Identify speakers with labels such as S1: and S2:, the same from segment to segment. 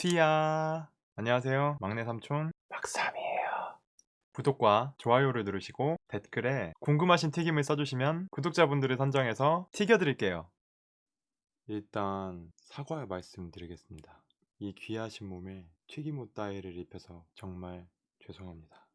S1: 튀야. 안녕하세요. 막내 삼촌 박삼이에요. 구독과 좋아요를 누르시고 댓글에 궁금하신 튀김을 써주시면 구독자분들을 선정해서 튀겨드릴게요. 일단 사과의 말씀드리겠습니다. 이 귀하신 몸에 튀김옷 따위를 입혀서 정말 죄송합니다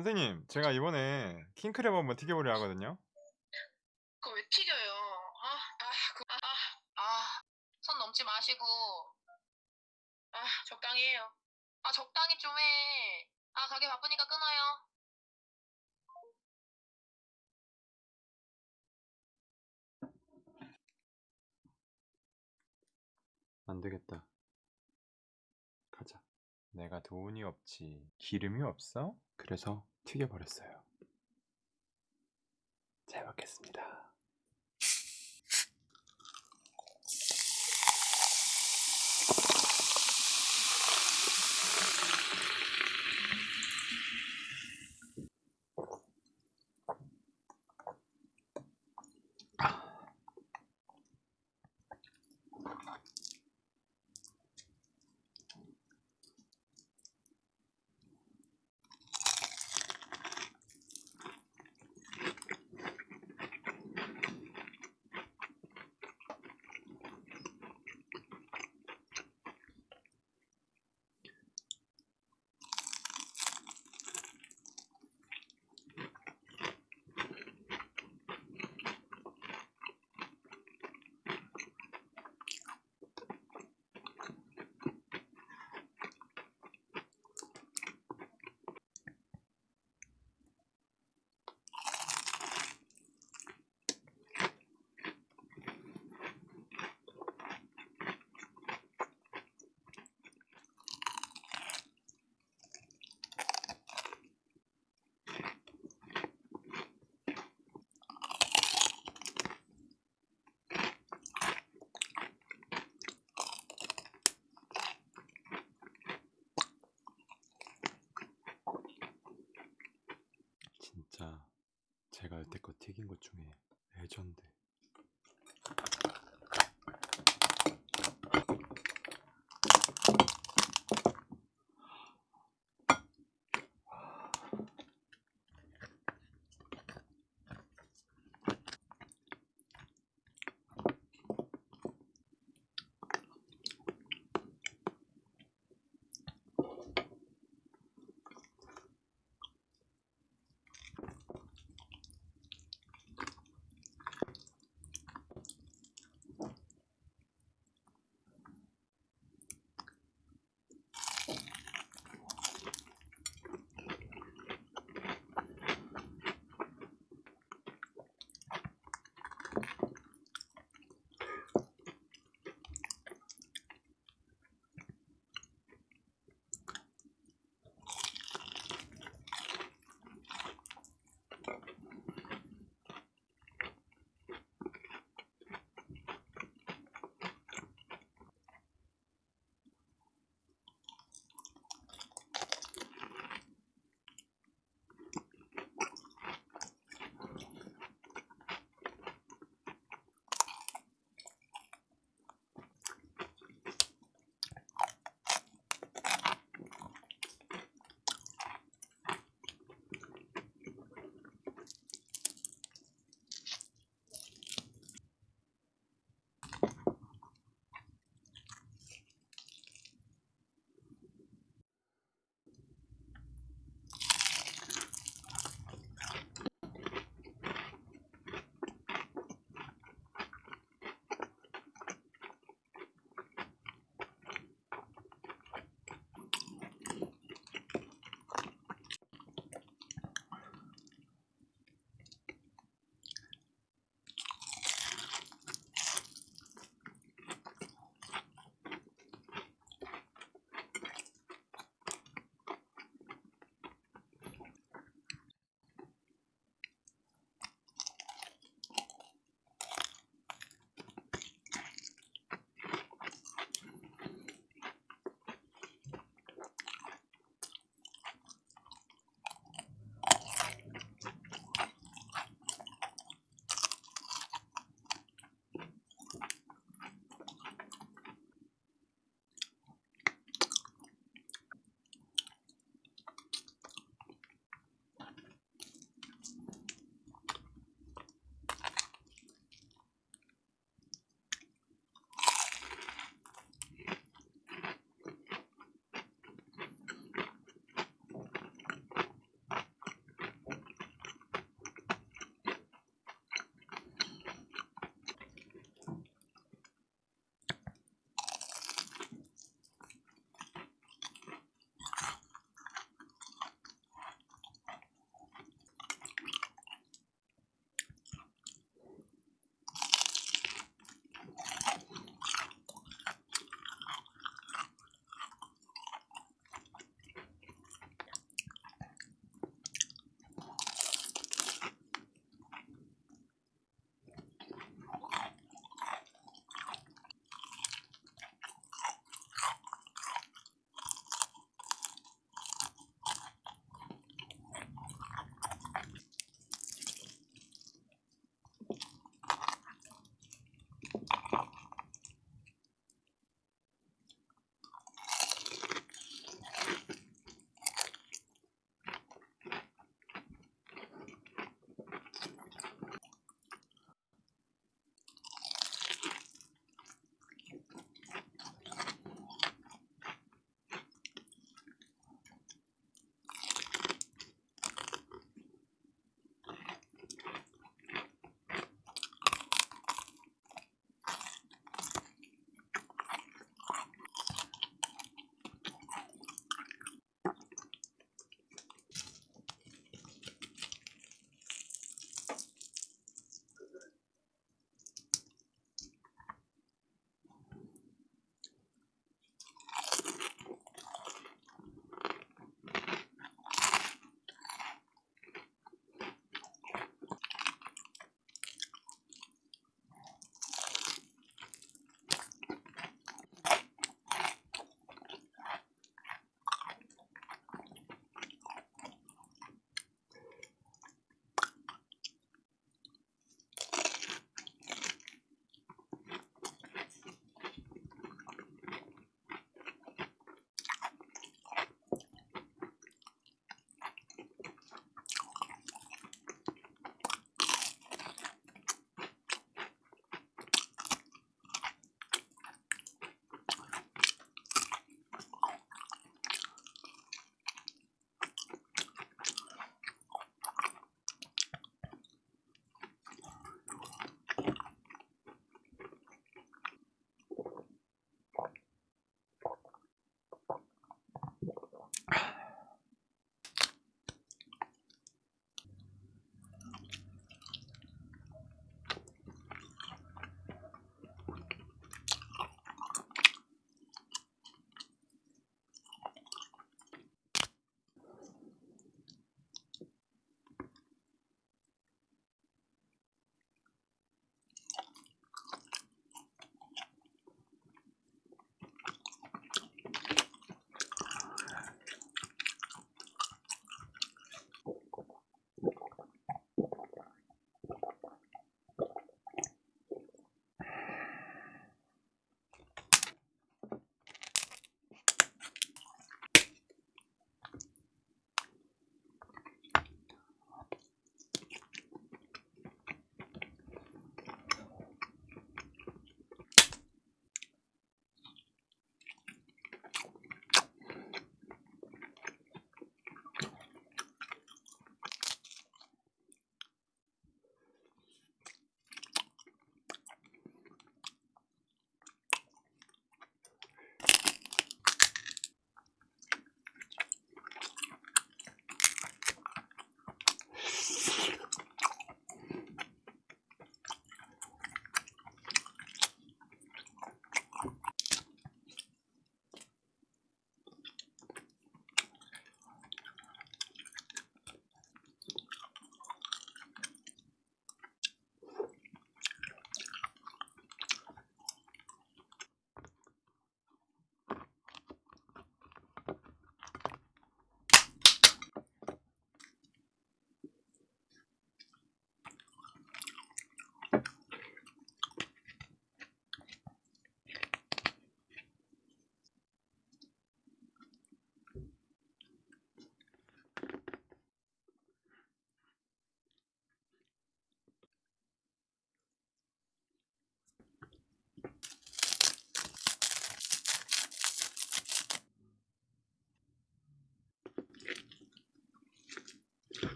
S1: 선생님 제가 이번에 킹크랩 한번 튀겨보려 하거든요
S2: 그거 왜 튀겨요? 아, 아, 그, 아, 아, 선 넘지 마시고, 아, 적당히 해요. 아, 적당히 좀 해. 아, 가게 바쁘니까 끊어요.
S1: 안 되겠다 가자 내가 돈이 없지 기름이 없어? 그래서 튀겨버렸어요. 잘 먹겠습니다 진짜 제가 여태껏 튀긴 것 중에 레전드